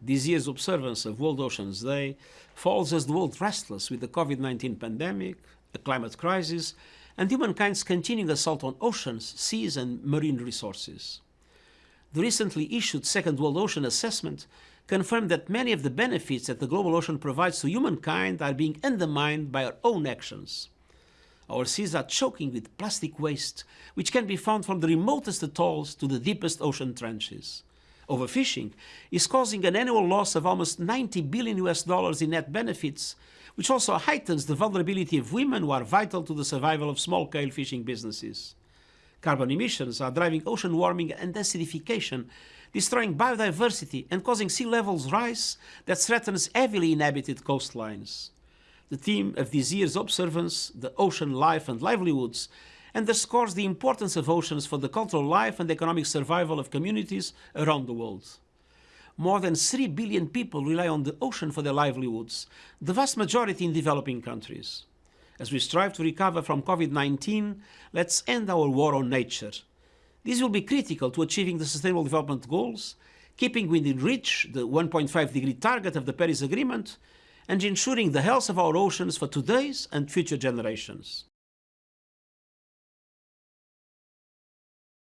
This year's observance of World Oceans Day falls as the world restless with the COVID-19 pandemic, a climate crisis, and humankind's continuing assault on oceans, seas and marine resources. The recently issued Second World Ocean Assessment confirmed that many of the benefits that the global ocean provides to humankind are being undermined by our own actions. Our seas are choking with plastic waste, which can be found from the remotest atolls to the deepest ocean trenches. Overfishing is causing an annual loss of almost 90 billion US dollars in net benefits, which also heightens the vulnerability of women who are vital to the survival of small-scale fishing businesses. Carbon emissions are driving ocean warming and acidification, destroying biodiversity and causing sea levels rise that threatens heavily inhabited coastlines. The theme of this year's observance, the ocean life and livelihoods, underscores the importance of oceans for the cultural life and economic survival of communities around the world. More than 3 billion people rely on the ocean for their livelihoods, the vast majority in developing countries. As we strive to recover from COVID-19, let's end our war on nature. This will be critical to achieving the Sustainable Development Goals, keeping within reach the 1.5 degree target of the Paris Agreement, and ensuring the health of our oceans for today's and future generations.